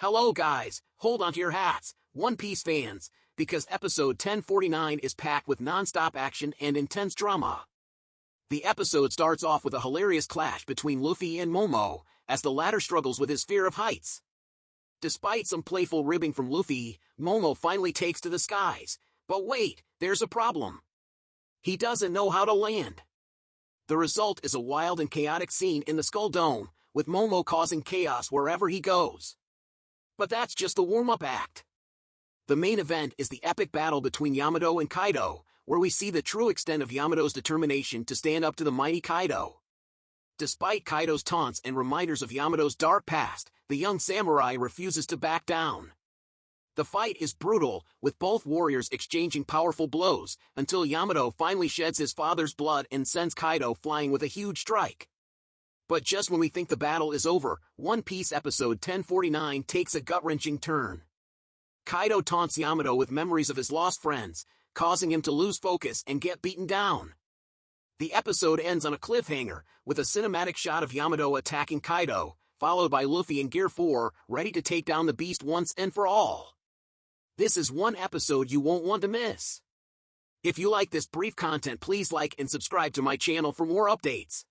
Hello guys, hold on to your hats, One Piece fans, because episode 1049 is packed with non-stop action and intense drama. The episode starts off with a hilarious clash between Luffy and Momo, as the latter struggles with his fear of heights. Despite some playful ribbing from Luffy, Momo finally takes to the skies. But wait, there's a problem. He doesn't know how to land. The result is a wild and chaotic scene in the Skull Dome, with Momo causing chaos wherever he goes. But that's just the warm-up act. The main event is the epic battle between Yamato and Kaido, where we see the true extent of Yamato's determination to stand up to the mighty Kaido. Despite Kaido's taunts and reminders of Yamato's dark past, the young samurai refuses to back down. The fight is brutal, with both warriors exchanging powerful blows, until Yamato finally sheds his father's blood and sends Kaido flying with a huge strike. But just when we think the battle is over, One Piece episode 1049 takes a gut-wrenching turn. Kaido taunts Yamato with memories of his lost friends, causing him to lose focus and get beaten down. The episode ends on a cliffhanger, with a cinematic shot of Yamato attacking Kaido, followed by Luffy in Gear 4, ready to take down the beast once and for all. This is one episode you won't want to miss. If you like this brief content please like and subscribe to my channel for more updates.